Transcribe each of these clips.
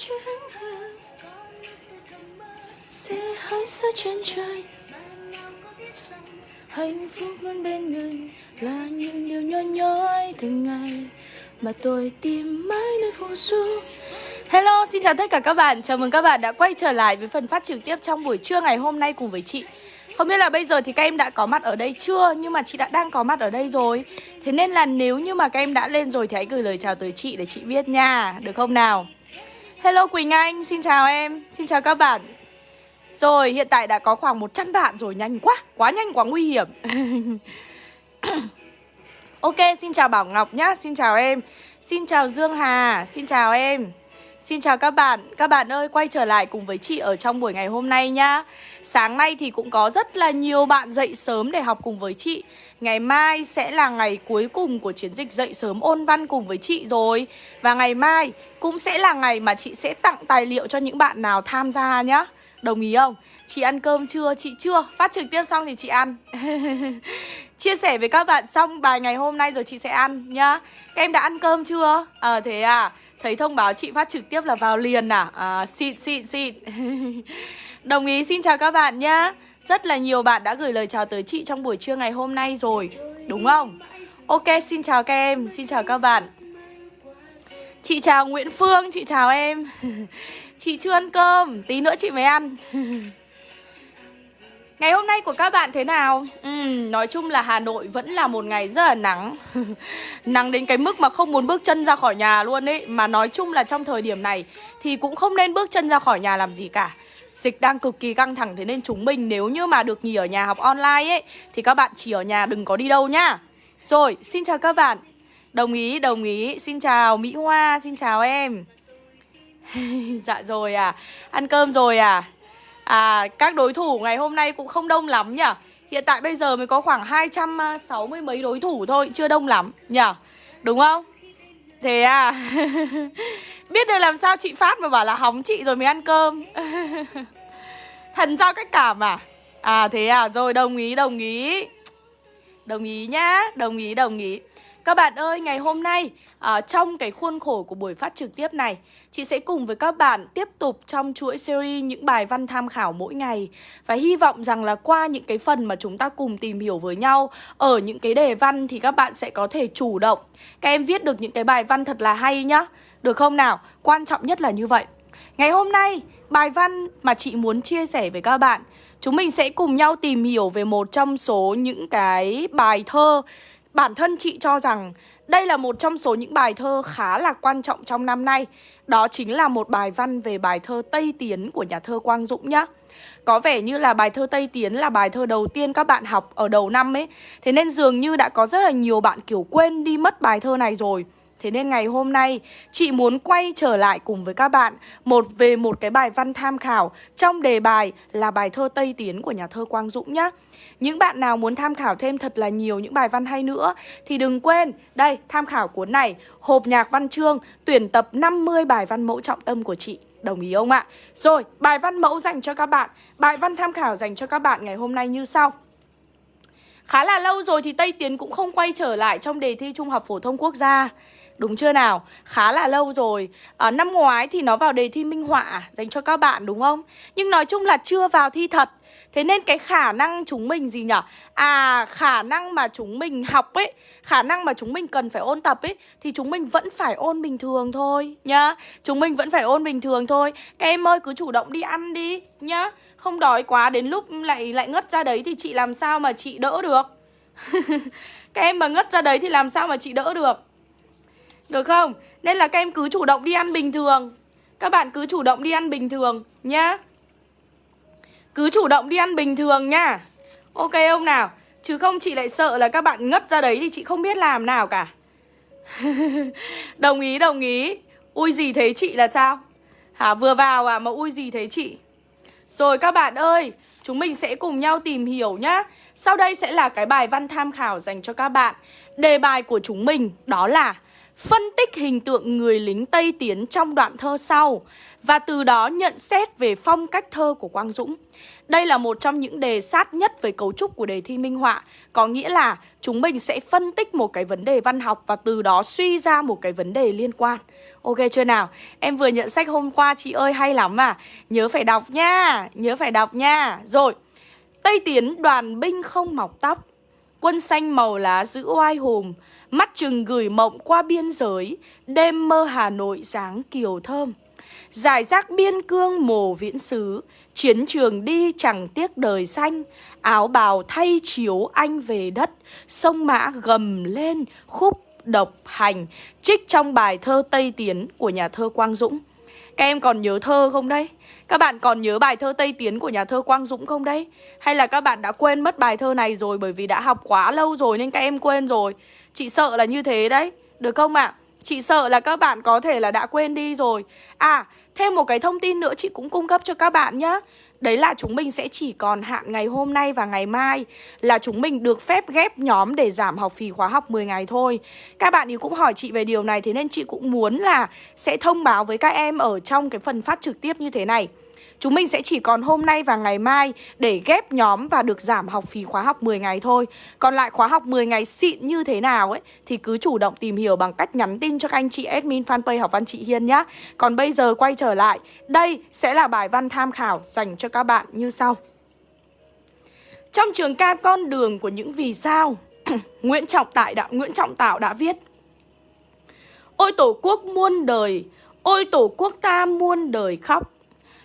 chuyến hàng sẽ hãy xa trên trời. Hạnh phúc luôn bên người là những điều nhỏ nhói từng ngày. Mà tôi tìm mãi nơi phù du. Hello, xin chào tất cả các bạn. Chào mừng các bạn đã quay trở lại với phần phát trực tiếp trong buổi trưa ngày hôm nay cùng với chị. Không biết là bây giờ thì các em đã có mặt ở đây chưa? Nhưng mà chị đã đang có mặt ở đây rồi. Thế nên là nếu như mà các em đã lên rồi Thì hãy gửi lời chào tới chị để chị biết nha. Được không nào? Hello Quỳnh Anh, xin chào em Xin chào các bạn. Rồi, hiện tại đã có khoảng 100 bạn rồi Nhanh quá, quá nhanh quá nguy hiểm. Ok, xin chào Bảo Ngọc nhá Xin chào em. Xin chào Dương Hà, xin chào em. Xin chào các bạn, các bạn ơi quay trở lại cùng với chị ở trong buổi ngày hôm nay nhá Sáng nay thì cũng có rất là nhiều bạn dậy sớm để học cùng với chị. Ngày mai sẽ là ngày cuối cùng của chiến dịch dậy sớm ôn văn cùng với chị rồi. Và ngày mai cũng sẽ là ngày mà chị sẽ tặng tài liệu cho những bạn nào tham gia nhá. Đồng ý không? Chị ăn cơm chưa? Chị chưa? Phát trực tiếp xong thì chị ăn. Chia sẻ với các bạn xong bài ngày hôm nay rồi chị sẽ ăn nhá. Các em đã ăn cơm chưa? Ờ à, thế à. Thấy thông báo chị phát trực tiếp là vào liền à? À xịn xịn xịn. Đồng ý xin chào các bạn nhá. Rất là nhiều bạn đã gửi lời chào tới chị trong buổi trưa ngày hôm nay rồi Đúng không? Ok xin chào các em, xin chào các bạn. Chị chào Nguyễn Phương, chị chào em. Chị chưa ăn cơm, tí nữa chị mới ăn. Ngày hôm nay của các bạn thế nào? Ừ, nói chung là Hà Nội vẫn là một ngày rất là nắng. Nắng đến cái mức mà không muốn bước chân ra khỏi nhà luôn ấy. Mà nói chung là trong thời điểm này Thì cũng không nên bước chân ra khỏi nhà làm gì cả. Dịch đang cực kỳ căng thẳng Thế nên chúng mình nếu như mà được nghỉ ở nhà học online ấy Thì các bạn chỉ ở nhà đừng có đi đâu nhá. Rồi, xin chào các bạn. Đồng ý, đồng ý. Xin chào Mỹ Hoa, xin chào em. Dạ rồi à. Ăn cơm rồi à? À các đối thủ ngày hôm nay cũng không đông lắm nhỉ? Hiện tại bây giờ mới có khoảng 260 mấy đối thủ thôi, Chưa đông lắm nhỉ? Đúng không? Thế à? Biết được làm sao chị Phát mà bảo là hóng chị rồi mới ăn cơm. Thần giao cách cảm à? À thế à rồi, đồng ý đồng ý. Đồng ý nhá, Đồng ý đồng ý các bạn ơi, ngày hôm nay ở trong cái khuôn khổ của buổi phát trực tiếp này Chị sẽ cùng với các bạn tiếp tục trong chuỗi series những bài văn tham khảo mỗi ngày. Và hy vọng rằng là qua những cái phần mà chúng ta cùng tìm hiểu với nhau Ở những cái đề văn thì các bạn sẽ có thể chủ động. Các em viết được những cái bài văn thật là hay nhá. Được không nào? Quan trọng nhất là như vậy. Ngày hôm nay, bài văn mà chị muốn chia sẻ với các bạn Chúng mình sẽ cùng nhau tìm hiểu về một trong số những cái bài thơ Bản thân chị cho rằng đây là một trong số những bài thơ khá là quan trọng trong năm nay. Đó chính là một bài văn về bài thơ Tây Tiến của nhà thơ Quang Dũng nhá. Có vẻ như là bài thơ Tây Tiến là bài thơ đầu tiên các bạn học ở đầu năm ấy. Thế nên dường như đã có rất là nhiều bạn kiểu quên đi mất bài thơ này rồi. Thế nên ngày hôm nay chị muốn quay trở lại cùng với các bạn một về một cái bài văn tham khảo. Trong đề bài là bài thơ Tây Tiến của nhà thơ Quang Dũng nhá. Những bạn nào muốn tham khảo thêm thật là nhiều những bài văn hay nữa Thì đừng quên, đây, tham khảo cuốn này Hộp nhạc văn chương, tuyển tập 50 bài văn mẫu trọng tâm của chị. Đồng ý không ạ? Rồi, bài văn mẫu dành cho các bạn. Bài văn tham khảo dành cho các bạn ngày hôm nay như sau. Khá là lâu rồi thì Tây Tiến cũng không quay trở lại trong đề thi Trung học Phổ thông Quốc gia. Đúng chưa nào? Khá là lâu rồi. À, Năm ngoái thì nó vào đề thi minh họa dành cho các bạn đúng không? Nhưng nói chung là chưa vào thi thật. Thế nên cái khả năng chúng mình gì nhở? À khả năng mà chúng mình học ấy Khả năng mà chúng mình cần phải ôn tập ấy Thì chúng mình vẫn phải ôn bình thường thôi nhá. Chúng mình vẫn phải ôn bình thường thôi. Các em ơi cứ chủ động đi ăn đi nhá. Không đói quá đến lúc lại lại ngất ra đấy Thì chị làm sao mà chị đỡ được? Các em mà ngất ra đấy thì làm sao mà chị đỡ được? Được không? Nên là các em cứ chủ động đi ăn bình thường. Các bạn cứ chủ động đi ăn bình thường, nhá. Cứ chủ động đi ăn bình thường nha Ok không nào? Chứ không chị lại sợ là các bạn ngất ra đấy Thì chị không biết làm nào cả. Đồng ý đồng ý. Ui gì thấy chị là sao? Hả, vừa vào à mà ui gì thấy chị? Rồi các bạn ơi, Chúng mình sẽ cùng nhau tìm hiểu nhá. Sau đây sẽ là cái bài văn tham khảo dành cho các bạn. Đề bài của chúng mình đó là phân tích hình tượng người lính Tây Tiến trong đoạn thơ sau, và từ đó nhận xét về phong cách thơ của Quang Dũng. Đây là một trong những đề sát nhất về cấu trúc của đề thi minh họa, Có nghĩa là chúng mình sẽ phân tích một cái vấn đề văn học Và từ đó suy ra một cái vấn đề liên quan Ok chưa nào? Em vừa nhận sách hôm qua, chị ơi, hay lắm à Nhớ phải đọc nha, Nhớ phải đọc nha Rồi, Tây Tiến đoàn binh không mọc tóc Quân xanh màu lá giữ oai hùng Mắt chừng gửi mộng qua biên giới, Đêm mơ Hà Nội dáng kiều thơm. Giải rác biên cương mồ viễn xứ, Chiến trường đi chẳng tiếc đời xanh, Áo bào thay chiếu anh về đất, Sông mã gầm lên khúc độc hành, Trích trong bài thơ Tây Tiến của nhà thơ Quang Dũng. Các em còn nhớ thơ không đấy? Các bạn còn nhớ bài thơ Tây Tiến của nhà thơ Quang Dũng không đấy? Hay là các bạn đã quên mất bài thơ này rồi bởi vì đã học quá lâu rồi nên các em quên rồi Chị sợ là như thế đấy, được không ạ? À? Chị sợ là các bạn có thể là đã quên đi rồi À, thêm một cái thông tin nữa chị cũng cung cấp cho các bạn nhé Đấy là chúng mình sẽ chỉ còn hạn ngày hôm nay và ngày mai, Là chúng mình được phép ghép nhóm để giảm học phí khóa học 10 ngày thôi. Các bạn ý cũng hỏi chị về điều này, Thế nên chị cũng muốn là sẽ thông báo với các em ở trong cái phần phát trực tiếp như thế này. Chúng mình sẽ chỉ còn hôm nay và ngày mai để ghép nhóm và được giảm học phí khóa học 10 ngày thôi. Còn lại khóa học 10 ngày xịn như thế nào ấy, Thì cứ chủ động tìm hiểu bằng cách nhắn tin cho các anh chị admin fanpage học văn chị Hiên nhá. Còn bây giờ quay trở lại, Đây sẽ là bài văn tham khảo dành cho các bạn như sau. Trong trường ca con đường của những vì sao, Nguyễn Trọng Tại đã, Nguyễn Trọng Tạo đã viết, Ôi tổ quốc muôn đời, Ôi tổ quốc ta muôn đời khóc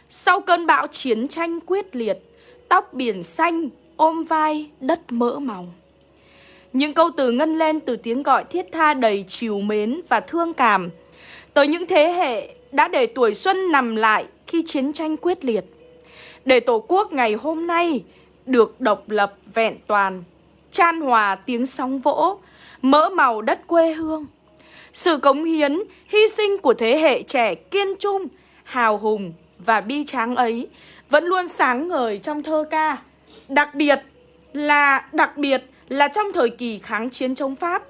sau cơn bão chiến tranh quyết liệt, tóc biển xanh ôm vai đất mỡ màu. Những câu từ ngân lên từ tiếng gọi thiết tha đầy chiều mến và thương cảm tới những thế hệ đã để tuổi xuân nằm lại khi chiến tranh quyết liệt. Để Tổ quốc ngày hôm nay được độc lập vẹn toàn, chan hòa tiếng sóng vỗ, mỡ màu đất quê hương. Sự cống hiến, hy sinh của thế hệ trẻ kiên trung, hào hùng, và bi tráng ấy vẫn luôn sáng ngời trong thơ ca. Đặc biệt là đặc biệt là trong thời kỳ kháng chiến chống Pháp,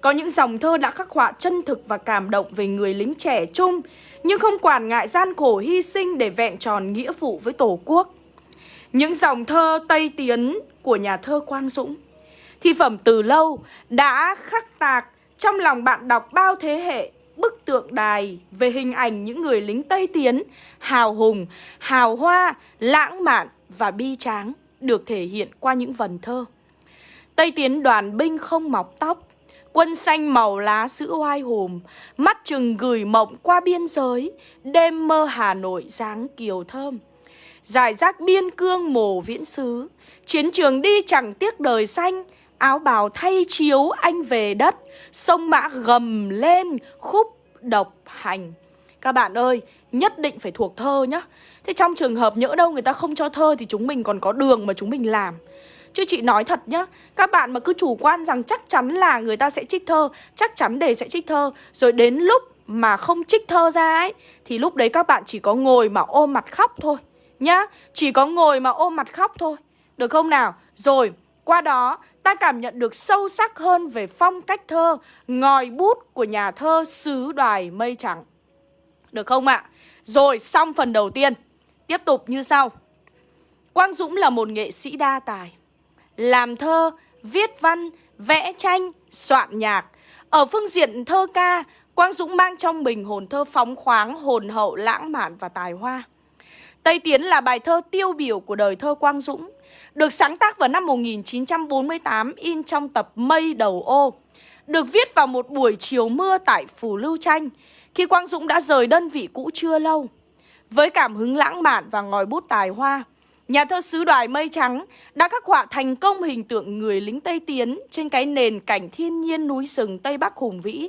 có những dòng thơ đã khắc họa chân thực và cảm động về người lính trẻ trung, nhưng không quản ngại gian khổ hy sinh để vẹn tròn nghĩa vụ với Tổ quốc. Những dòng thơ Tây Tiến của nhà thơ Quang Dũng, thi phẩm từ lâu đã khắc tạc trong lòng bạn đọc bao thế hệ bức tượng đài về hình ảnh những người lính Tây Tiến hào hùng, hào hoa, lãng mạn và bi tráng được thể hiện qua những vần thơ. Tây Tiến đoàn binh không mọc tóc, quân xanh màu lá sữa oai hùm, mắt chừng gửi mộng qua biên giới, đêm mơ Hà Nội dáng kiều thơm. Giải rác biên cương mồ viễn xứ, chiến trường đi chẳng tiếc đời xanh, áo bào thay chiếu anh về đất, sông mã gầm lên khúc độc hành. Các bạn ơi, nhất định phải thuộc thơ nhá. Thế trong trường hợp nhỡ đâu người ta không cho thơ thì chúng mình còn có đường mà chúng mình làm. Chứ chị nói thật nhá Các bạn mà cứ chủ quan rằng chắc chắn là người ta sẽ trích thơ Chắc chắn đề sẽ trích thơ Rồi đến lúc mà không trích thơ ra ấy Thì lúc đấy các bạn chỉ có ngồi mà ôm mặt khóc thôi Nhá Chỉ có ngồi mà ôm mặt khóc thôi Được không nào Rồi qua đó ta cảm nhận được sâu sắc hơn về phong cách thơ, ngòi bút của nhà thơ xứ đoài mây trắng. Được không ạ? Rồi, xong phần đầu tiên. Tiếp tục như sau. Quang Dũng là một nghệ sĩ đa tài. Làm thơ, viết văn, vẽ tranh, soạn nhạc. Ở phương diện thơ ca, Quang Dũng mang trong mình hồn thơ phóng khoáng, hồn hậu, lãng mạn và tài hoa. Tây Tiến là bài thơ tiêu biểu của đời thơ Quang Dũng được sáng tác vào năm 1948 in trong tập Mây Đầu Ô. Được viết vào một buổi chiều mưa tại Phủ Lưu Tranh, khi Quang Dũng đã rời đơn vị cũ chưa lâu. Với cảm hứng lãng mạn và ngòi bút tài hoa, nhà thơ xứ đoài Mây Trắng đã khắc họa thành công hình tượng người lính Tây Tiến trên cái nền cảnh thiên nhiên núi rừng Tây Bắc hùng vĩ.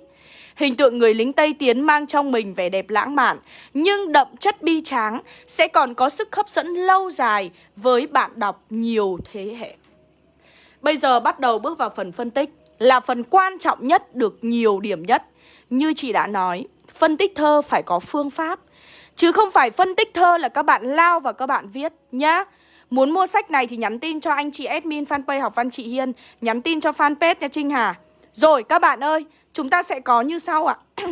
Hình tượng người lính Tây Tiến mang trong mình vẻ đẹp lãng mạn, nhưng đậm chất bi tráng sẽ còn có sức hấp dẫn lâu dài với bạn đọc nhiều thế hệ. Bây giờ bắt đầu bước vào phần phân tích, là phần quan trọng nhất được nhiều điểm nhất. Như chị đã nói, phân tích thơ phải có phương pháp, chứ không phải phân tích thơ là các bạn lao và các bạn viết nhá. Muốn mua sách này thì nhắn tin cho anh chị admin fanpage học văn chị Hiên Nhắn tin cho fanpage nha Trinh Hà Rồi các bạn ơi Chúng ta sẽ có như sau ạ.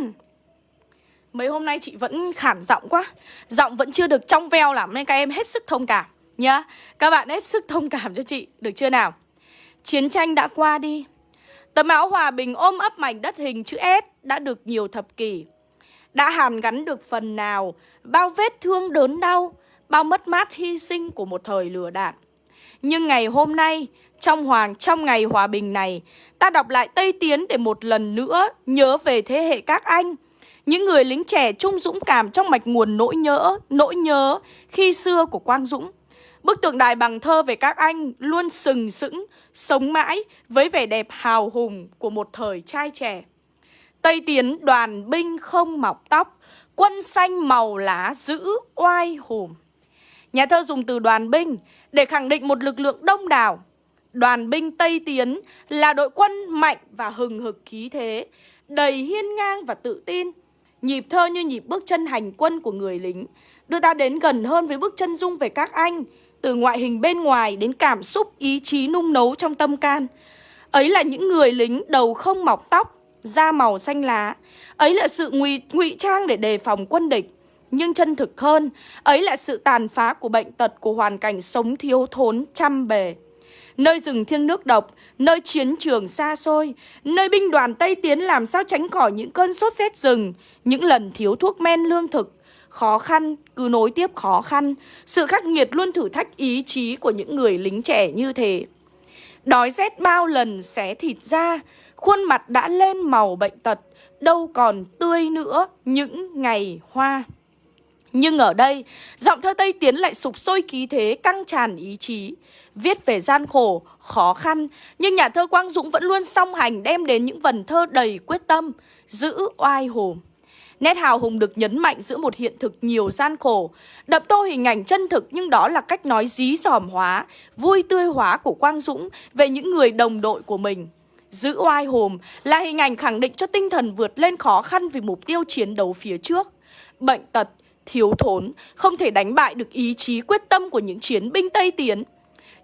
Mấy hôm nay chị vẫn khản giọng quá. Giọng vẫn chưa được trong veo lắm Nên các em hết sức thông cảm, nhá. Các bạn hết sức thông cảm cho chị, Được chưa nào? Chiến tranh đã qua đi. Tấm áo hòa bình ôm ấp mảnh đất hình chữ S Đã được nhiều thập kỷ. Đã hàn gắn được phần nào, Bao vết thương đớn đau, Bao mất mát hy sinh của một thời lừa đạn Nhưng ngày hôm nay trong hoàng trong ngày hòa bình này Ta đọc lại Tây Tiến để một lần nữa Nhớ về thế hệ các anh những người lính trẻ trung dũng cảm trong mạch nguồn nỗi nhớ, nỗi nhớ khi xưa của Quang Dũng. Bức tượng đài bằng thơ về các anh luôn sừng sững, sống mãi với vẻ đẹp hào hùng của một thời trai trẻ. Tây Tiến đoàn binh không mọc tóc, quân xanh màu lá giữ oai hùng. Nhà thơ dùng từ đoàn binh để khẳng định một lực lượng đông đảo. Đoàn binh Tây Tiến là đội quân mạnh và hừng hực khí thế, đầy hiên ngang và tự tin. Nhịp thơ như nhịp bước chân hành quân của người lính Đưa ta đến gần hơn với bước chân dung về các anh Từ ngoại hình bên ngoài đến cảm xúc ý chí nung nấu trong tâm can. Ấy là những người lính đầu không mọc tóc Da màu xanh lá. Ấy là sự ngụy ngụy trang để đề phòng quân địch. Nhưng chân thực hơn Ấy là sự tàn phá của bệnh tật Của hoàn cảnh sống thiếu thốn trăm bề. Nơi rừng thiêng nước độc, nơi chiến trường xa xôi, nơi binh đoàn Tây Tiến làm sao tránh khỏi những cơn sốt rét rừng, những lần thiếu thuốc men lương thực, khó khăn cứ nối tiếp khó khăn, sự khắc nghiệt luôn thử thách ý chí của những người lính trẻ như thế. Đói rét bao lần xé thịt ra, khuôn mặt đã lên màu bệnh tật, đâu còn tươi nữa những ngày hoa. Nhưng ở đây, giọng thơ Tây Tiến lại sụp sôi khí thế, căng tràn ý chí. Viết về gian khổ, khó khăn, nhưng nhà thơ Quang Dũng vẫn luôn song hành đem đến những vần thơ đầy quyết tâm, giữ oai hùng. Nét hào hùng được nhấn mạnh giữa một hiện thực nhiều gian khổ, đậm tô hình ảnh chân thực nhưng đó là cách nói dí dòm hóa, vui tươi hóa của Quang Dũng về những người đồng đội của mình. Giữ oai hùng là hình ảnh khẳng định cho tinh thần vượt lên khó khăn vì mục tiêu chiến đấu phía trước. Bệnh tật, thiếu thốn, không thể đánh bại được ý chí quyết tâm của những chiến binh Tây Tiến.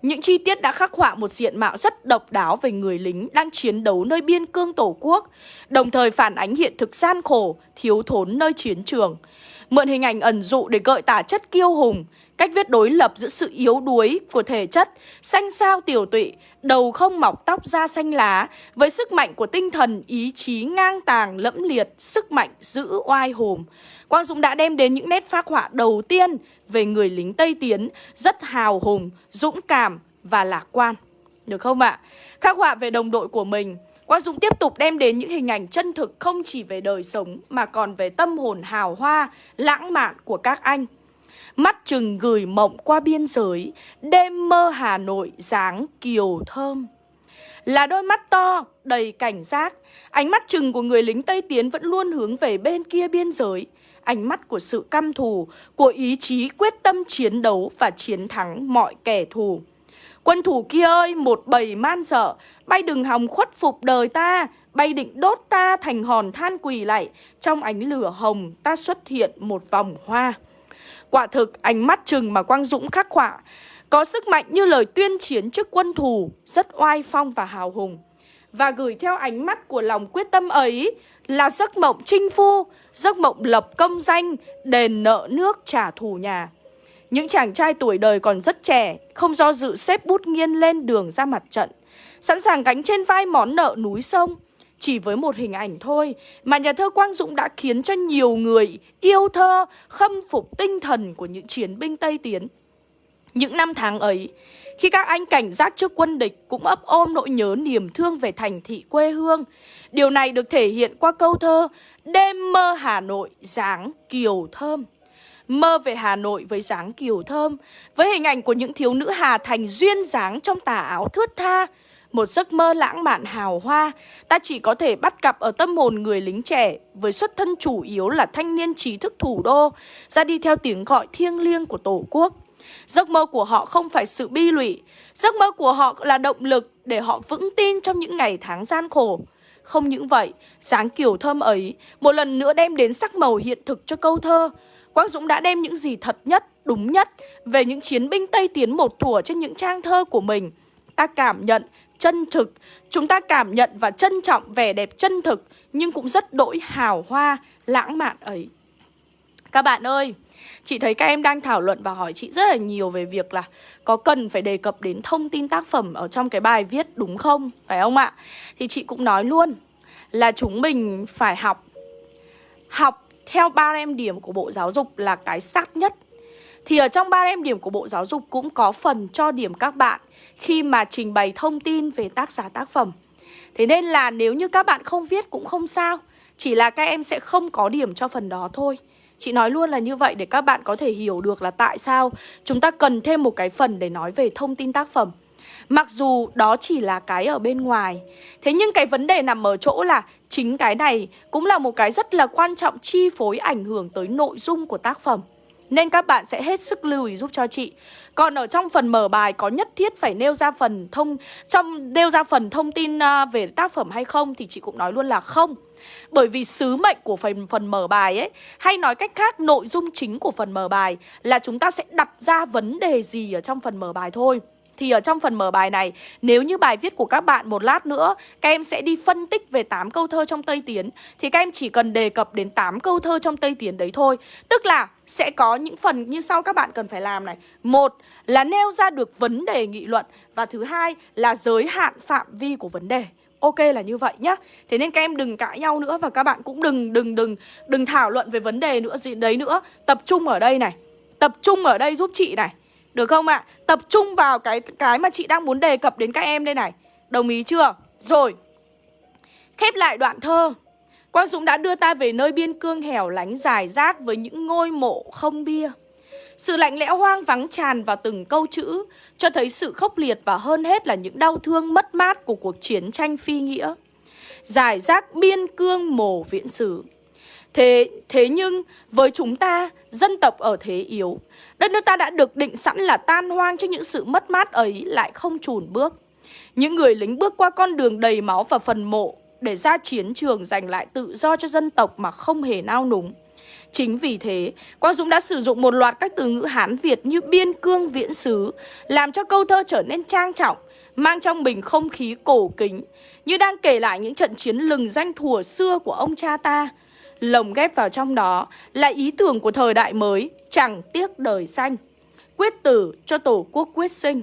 Những chi tiết đã khắc họa một diện mạo rất độc đáo về người lính đang chiến đấu nơi biên cương tổ quốc, đồng thời phản ánh hiện thực gian khổ, thiếu thốn nơi chiến trường. Mượn hình ảnh ẩn dụ để gợi tả chất kiêu hùng, cách viết đối lập giữa sự yếu đuối của thể chất, xanh sao tiểu tụy, đầu không mọc tóc da xanh lá, với sức mạnh của tinh thần, ý chí ngang tàng, lẫm liệt, sức mạnh giữ oai hùng. Quang Dũng đã đem đến những nét phác họa đầu tiên về người lính Tây Tiến rất hào hùng, dũng cảm và lạc quan. Được không ạ? Khắc họa về đồng đội của mình, Quang Dũng tiếp tục đem đến những hình ảnh chân thực không chỉ về đời sống mà còn về tâm hồn hào hoa, lãng mạn của các anh. Mắt chừng gửi mộng qua biên giới, đêm mơ Hà Nội dáng kiều thơm. Là đôi mắt to, đầy cảnh giác, ánh mắt chừng của người lính Tây Tiến vẫn luôn hướng về bên kia biên giới ánh mắt của sự căm thù, của ý chí quyết tâm chiến đấu và chiến thắng mọi kẻ thù. Quân thủ kia ơi, một bầy man sợ, bay đừng hòng khuất phục đời ta, bay định đốt ta thành hòn than quỳ lại, trong ánh lửa hồng ta xuất hiện một vòng hoa. Quả thực, ánh mắt chừng mà Quang Dũng khắc họa, có sức mạnh như lời tuyên chiến trước quân thù, rất oai phong và hào hùng. Và gửi theo ánh mắt của lòng quyết tâm ấy là giấc mộng chinh phu, giấc mộng lập công danh, đền nợ nước trả thù nhà. Những chàng trai tuổi đời còn rất trẻ, không do dự xếp bút nghiên lên đường ra mặt trận, sẵn sàng gánh trên vai món nợ núi sông. Chỉ với một hình ảnh thôi mà nhà thơ Quang Dũng đã khiến cho nhiều người yêu thơ, khâm phục tinh thần của những chiến binh Tây Tiến. Những năm tháng ấy, khi các anh cảnh giác trước quân địch cũng ấp ôm nỗi nhớ niềm thương về thành thị quê hương. Điều này được thể hiện qua câu thơ Đêm mơ Hà Nội dáng kiều thơm. Mơ về Hà Nội với dáng kiều thơm, với hình ảnh của những thiếu nữ Hà Thành duyên dáng trong tà áo thướt tha, một giấc mơ lãng mạn hào hoa, ta chỉ có thể bắt gặp ở tâm hồn người lính trẻ với xuất thân chủ yếu là thanh niên trí thức thủ đô, ra đi theo tiếng gọi thiêng liêng của Tổ quốc. Giấc mơ của họ không phải sự bi lụy, giấc mơ của họ là động lực để họ vững tin trong những ngày tháng gian khổ. Không những vậy, dáng kiểu thơm ấy một lần nữa đem đến sắc màu hiện thực cho câu thơ. Quang Dũng đã đem những gì thật nhất, đúng nhất về những chiến binh Tây Tiến một thủa trên những trang thơ của mình. Ta cảm nhận chân thực, chúng ta cảm nhận và trân trọng vẻ đẹp chân thực nhưng cũng rất đỗi hào hoa, lãng mạn ấy. Các bạn ơi, Chị thấy các em đang thảo luận và hỏi chị rất là nhiều về việc là có cần phải đề cập đến thông tin tác phẩm ở trong cái bài viết đúng không? Phải không ạ? Thì chị cũng nói luôn là chúng mình phải học Học theo ba em điểm của Bộ Giáo dục là cái sát nhất. Thì ở trong ba em điểm của Bộ Giáo dục cũng có phần cho điểm các bạn Khi mà trình bày thông tin về tác giả tác phẩm. Thế nên là nếu như các bạn không viết cũng không sao, Chỉ là các em sẽ không có điểm cho phần đó thôi. Chị nói luôn là như vậy để các bạn có thể hiểu được là tại sao chúng ta cần thêm một cái phần để nói về thông tin tác phẩm. Mặc dù đó chỉ là cái ở bên ngoài, Thế nhưng cái vấn đề nằm ở chỗ là Chính cái này cũng là một cái rất là quan trọng chi phối ảnh hưởng tới nội dung của tác phẩm. Nên các bạn sẽ hết sức lưu ý giúp cho chị. Còn ở trong phần mở bài có nhất thiết phải nêu ra phần thông, Trong nêu ra phần thông tin à, về tác phẩm hay không Thì chị cũng nói luôn là không. Bởi vì sứ mệnh của phần phần mở bài ấy, Hay nói cách khác, nội dung chính của phần mở bài Là chúng ta sẽ đặt ra vấn đề gì ở trong phần mở bài thôi thì ở trong phần mở bài này, Nếu như bài viết của các bạn một lát nữa, Các em sẽ đi phân tích về 8 câu thơ trong Tây Tiến. Thì các em chỉ cần đề cập đến 8 câu thơ trong Tây Tiến đấy thôi. Tức là sẽ có những phần như sau các bạn cần phải làm này. Một là nêu ra được vấn đề nghị luận Và thứ hai là giới hạn phạm vi của vấn đề. Ok là như vậy nhá. Thế nên các em đừng cãi nhau nữa Và các bạn cũng đừng đừng đừng đừng thảo luận về vấn đề nữa gì đấy nữa. Tập trung ở đây này. Tập trung ở đây giúp chị này được không ạ? Tập trung vào cái cái mà chị đang muốn đề cập đến các em đây này. Đồng ý chưa? Rồi. Khép lại đoạn thơ. Quang Dũng đã đưa ta về nơi biên cương hẻo lánh dài rác với những ngôi mộ không bia. Sự lạnh lẽo hoang vắng tràn vào từng câu chữ, Cho thấy sự khốc liệt và hơn hết là những đau thương mất mát của cuộc chiến tranh phi nghĩa. Giải rác biên cương mồ viễn sử. Thế, thế nhưng với chúng ta, dân tộc ở thế yếu Đất nước ta đã được định sẵn là tan hoang trước những sự mất mát ấy lại không chùn bước. Những người lính bước qua con đường đầy máu và phần mộ Để ra chiến trường giành lại tự do cho dân tộc mà không hề nao núng. Chính vì thế, Quang Dũng đã sử dụng một loạt các từ ngữ Hán Việt như biên cương viễn xứ Làm cho câu thơ trở nên trang trọng, mang trong mình không khí cổ kính Như đang kể lại những trận chiến lừng danh thùa xưa của ông cha ta. Lồng ghép vào trong đó là ý tưởng của thời đại mới Chẳng tiếc đời xanh. Quyết tử cho tổ quốc quyết sinh.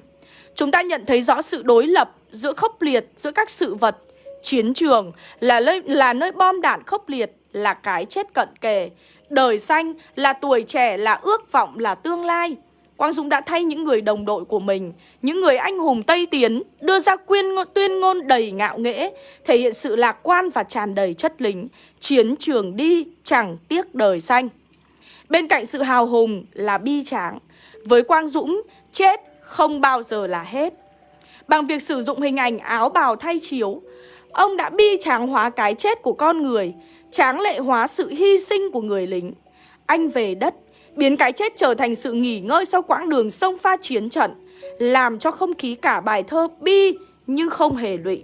Chúng ta nhận thấy rõ sự đối lập giữa khốc liệt giữa các sự vật. Chiến trường là nơi, là nơi bom đạn khốc liệt Là cái chết cận kề. Đời xanh là tuổi trẻ là ước vọng là tương lai. Quang Dũng đã thay những người đồng đội của mình Những người anh hùng Tây Tiến Đưa ra quyên tuyên ngôn đầy ngạo nghễ Thể hiện sự lạc quan và tràn đầy chất lính Chiến trường đi chẳng tiếc đời xanh. Bên cạnh sự hào hùng là bi tráng Với Quang Dũng, chết không bao giờ là hết. Bằng việc sử dụng hình ảnh áo bào thay chiếu Ông đã bi tráng hóa cái chết của con người Tráng lệ hóa sự hy sinh của người lính. Anh về đất Biến cái chết trở thành sự nghỉ ngơi sau quãng đường sông pha chiến trận Làm cho không khí cả bài thơ bi nhưng không hề lụy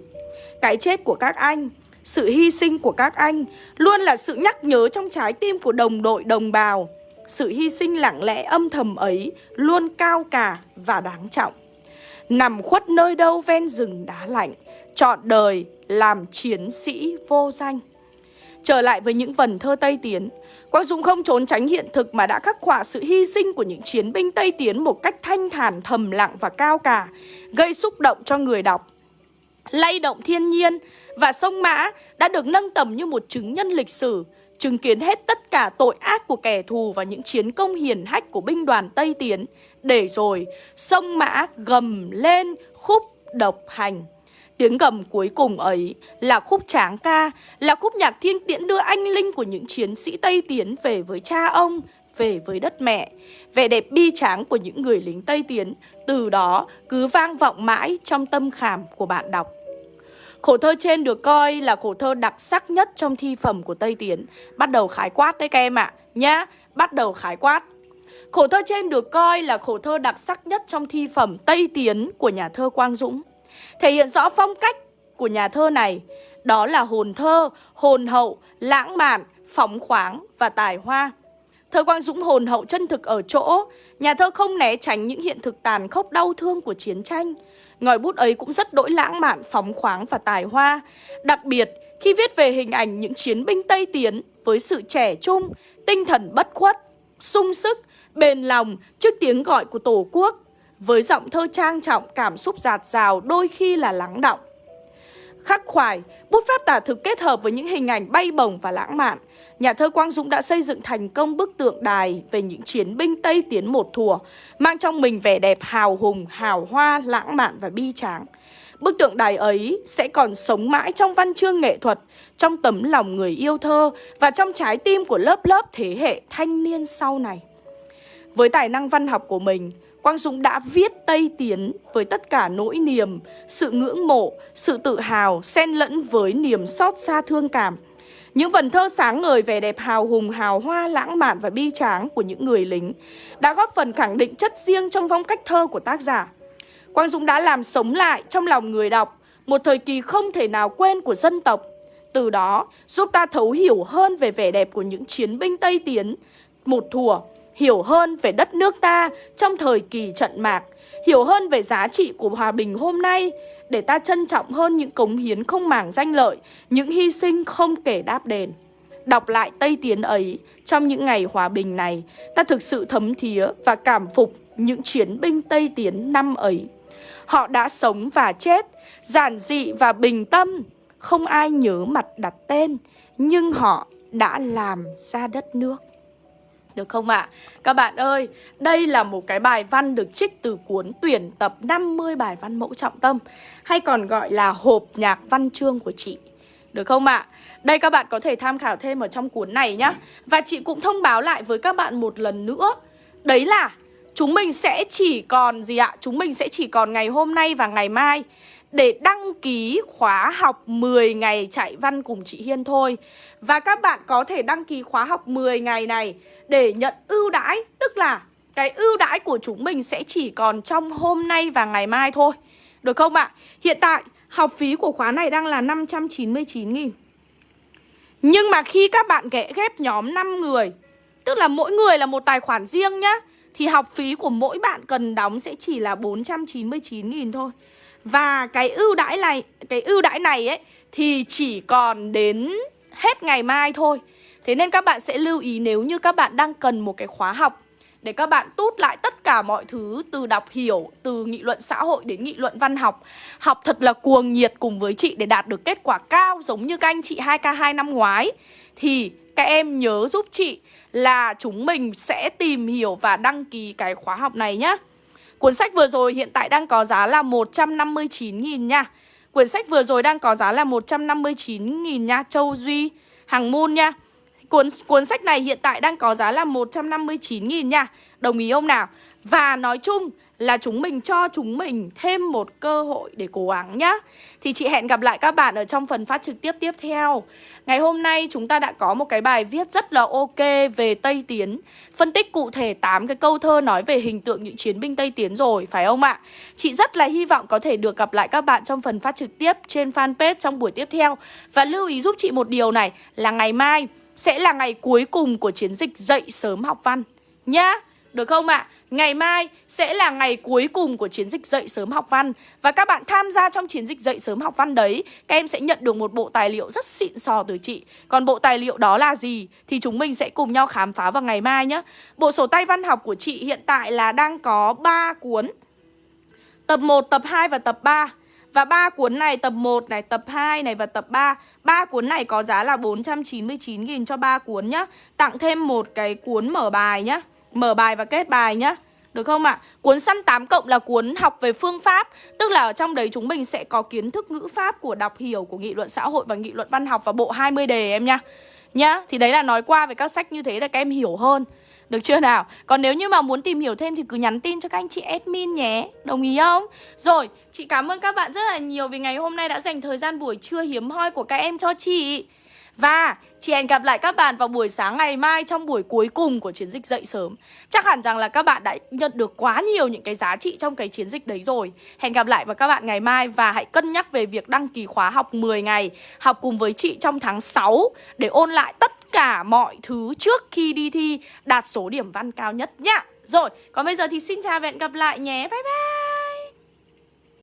Cái chết của các anh sự hy sinh của các anh luôn là sự nhắc nhớ trong trái tim của đồng đội đồng bào. Sự hy sinh lặng lẽ âm thầm ấy luôn cao cả và đáng trọng. Nằm khuất nơi đâu ven rừng đá lạnh, chọn đời làm chiến sĩ vô danh. Trở lại với những vần thơ Tây Tiến, Quang Dũng không trốn tránh hiện thực mà đã khắc họa sự hy sinh của những chiến binh Tây Tiến một cách thanh thản, thầm lặng và cao cả, gây xúc động cho người đọc. Lay động thiên nhiên, và sông Mã đã được nâng tầm như một chứng nhân lịch sử, chứng kiến hết tất cả tội ác của kẻ thù và những chiến công hiển hách của binh đoàn Tây Tiến. Để rồi, sông Mã gầm lên khúc độc hành. Tiếng gầm cuối cùng ấy là khúc tráng ca, là khúc nhạc thiên tiễn đưa anh linh của những chiến sĩ Tây Tiến về với cha ông, về với đất mẹ. Vẻ đẹp bi tráng của những người lính Tây Tiến từ đó cứ vang vọng mãi trong tâm khảm của bạn đọc. Khổ thơ trên được coi là khổ thơ đặc sắc nhất trong thi phẩm của Tây Tiến Bắt đầu khái quát đấy các em ạ à. Nhá, bắt đầu khái quát Khổ thơ trên được coi là khổ thơ đặc sắc nhất trong thi phẩm Tây Tiến của nhà thơ Quang Dũng Thể hiện rõ phong cách của nhà thơ này Đó là hồn thơ, hồn hậu, lãng mạn, phóng khoáng và tài hoa. Thơ Quang Dũng hồn hậu chân thực ở chỗ Nhà thơ không né tránh những hiện thực tàn khốc đau thương của chiến tranh. Ngòi bút ấy cũng rất đỗi lãng mạn, phóng khoáng và tài hoa. Đặc biệt, khi viết về hình ảnh những chiến binh Tây Tiến với sự trẻ trung, tinh thần bất khuất, sung sức, bền lòng trước tiếng gọi của Tổ quốc, với giọng thơ trang trọng, cảm xúc giạt rào, đôi khi là lắng động. Khắc khoải, bút pháp tả thực kết hợp với những hình ảnh bay bổng và lãng mạn. Nhà thơ Quang Dũng đã xây dựng thành công bức tượng đài về những chiến binh Tây tiến một thùa, mang trong mình vẻ đẹp hào hùng, hào hoa, lãng mạn và bi tráng. Bức tượng đài ấy sẽ còn sống mãi trong văn chương nghệ thuật, trong tấm lòng người yêu thơ và trong trái tim của lớp lớp thế hệ thanh niên sau này. Với tài năng văn học của mình, Quang Dũng đã viết Tây Tiến với tất cả nỗi niềm, sự ngưỡng mộ, sự tự hào, xen lẫn với niềm xót xa thương cảm. Những vần thơ sáng ngời vẻ đẹp hào hùng, hào hoa, lãng mạn và bi tráng của những người lính đã góp phần khẳng định chất riêng trong phong cách thơ của tác giả. Quang Dũng đã làm sống lại trong lòng người đọc một thời kỳ không thể nào quên của dân tộc. Từ đó giúp ta thấu hiểu hơn về vẻ đẹp của những chiến binh Tây Tiến, một thùa hiểu hơn về đất nước ta trong thời kỳ trận mạc, hiểu hơn về giá trị của hòa bình hôm nay, để ta trân trọng hơn những cống hiến không màng danh lợi, những hy sinh không kể đáp đền. Đọc lại Tây Tiến ấy, trong những ngày hòa bình này, ta thực sự thấm thía và cảm phục những chiến binh Tây Tiến năm ấy. Họ đã sống và chết, giản dị và bình tâm, không ai nhớ mặt đặt tên, nhưng họ đã làm ra đất nước. Được không ạ? À? Các bạn ơi, đây là một cái bài văn được trích từ cuốn tuyển tập 50 bài văn mẫu trọng tâm Hay còn gọi là hộp nhạc văn chương của chị Được không ạ? À? Đây các bạn có thể tham khảo thêm ở trong cuốn này nhá Và chị cũng thông báo lại với các bạn một lần nữa Đấy là chúng mình sẽ chỉ còn gì ạ? Chúng mình sẽ chỉ còn ngày hôm nay và ngày mai để đăng ký khóa học 10 ngày chạy văn cùng chị Hiên thôi. Và các bạn có thể đăng ký khóa học 10 ngày này để nhận ưu đãi, tức là cái ưu đãi của chúng mình sẽ chỉ còn trong hôm nay và ngày mai thôi. Được không ạ? Hiện tại học phí của khóa này đang là 599 nghìn Nhưng mà khi các bạn ghé ghép nhóm 5 người Tức là mỗi người là một tài khoản riêng nhá Thì học phí của mỗi bạn cần đóng sẽ chỉ là 499 nghìn thôi và cái ưu đãi này, cái ưu đãi này ấy thì chỉ còn đến hết ngày mai thôi. Thế nên các bạn sẽ lưu ý nếu như các bạn đang cần một cái khóa học để các bạn tút lại tất cả mọi thứ từ đọc hiểu, từ nghị luận xã hội đến nghị luận văn học. Học thật là cuồng nhiệt cùng với chị để đạt được kết quả cao giống như các anh chị 2K2 năm ngoái. Thì các em nhớ giúp chị là chúng mình sẽ tìm hiểu và đăng ký cái khóa học này nhé Cuốn sách vừa rồi hiện tại đang có giá là 159.000 nha. Quyển sách vừa rồi đang có giá là 159.000 nha, Châu Duy, Hằng Moon nha. Cuốn cuốn sách này hiện tại đang có giá là 159.000 nha. Đồng ý không nào? Và nói chung là chúng mình cho chúng mình thêm một cơ hội để cố gắng nhá. Thì chị hẹn gặp lại các bạn ở trong phần phát trực tiếp tiếp theo. Ngày hôm nay chúng ta đã có một cái bài viết rất là ok về Tây Tiến. Phân tích cụ thể 8 cái câu thơ nói về hình tượng những chiến binh Tây Tiến rồi, phải không ạ? Chị rất là hy vọng có thể được gặp lại các bạn trong phần phát trực tiếp trên fanpage trong buổi tiếp theo. Và lưu ý giúp chị một điều này là ngày mai sẽ là ngày cuối cùng của chiến dịch dậy sớm học văn nhá được không ạ? À? Ngày mai sẽ là ngày cuối cùng của chiến dịch dậy sớm học văn Và các bạn tham gia trong chiến dịch dậy sớm học văn đấy Các em sẽ nhận được một bộ tài liệu rất xịn sò từ chị Còn bộ tài liệu đó là gì? Thì chúng mình sẽ cùng nhau khám phá vào ngày mai nhé Bộ sổ tay văn học của chị hiện tại là đang có 3 cuốn Tập 1, tập 2 và tập 3 và ba cuốn này tập 1 này, tập 2 này và tập 3 ba cuốn này có giá là 499.000 cho ba cuốn nhá Tặng thêm một cái cuốn mở bài nhá Mở bài và kết bài nhá được không ạ? À? Cuốn săn 8 cộng là cuốn học về phương pháp Tức là ở trong đấy chúng mình sẽ có kiến thức ngữ pháp của đọc hiểu của nghị luận xã hội và nghị luận văn học và bộ 20 đề em nha Nhá, thì đấy là nói qua về các sách như thế là các em hiểu hơn được chưa nào? Còn nếu như mà muốn tìm hiểu thêm thì cứ nhắn tin cho các anh chị admin nhé Đồng ý không? Rồi, chị cảm ơn các bạn rất là nhiều vì ngày hôm nay đã dành thời gian buổi trưa hiếm hoi của các em cho chị và chị hẹn gặp lại các bạn vào buổi sáng ngày mai trong buổi cuối cùng của chiến dịch dậy sớm. Chắc hẳn rằng là các bạn đã nhận được quá nhiều những cái giá trị trong cái chiến dịch đấy rồi. Hẹn gặp lại vào các bạn ngày mai và hãy cân nhắc về việc đăng ký khóa học 10 ngày Học cùng với chị trong tháng 6 để ôn lại tất cả mọi thứ trước khi đi thi đạt số điểm văn cao nhất nhá. Rồi, còn bây giờ thì xin chào và hẹn gặp lại nhé, bye bye!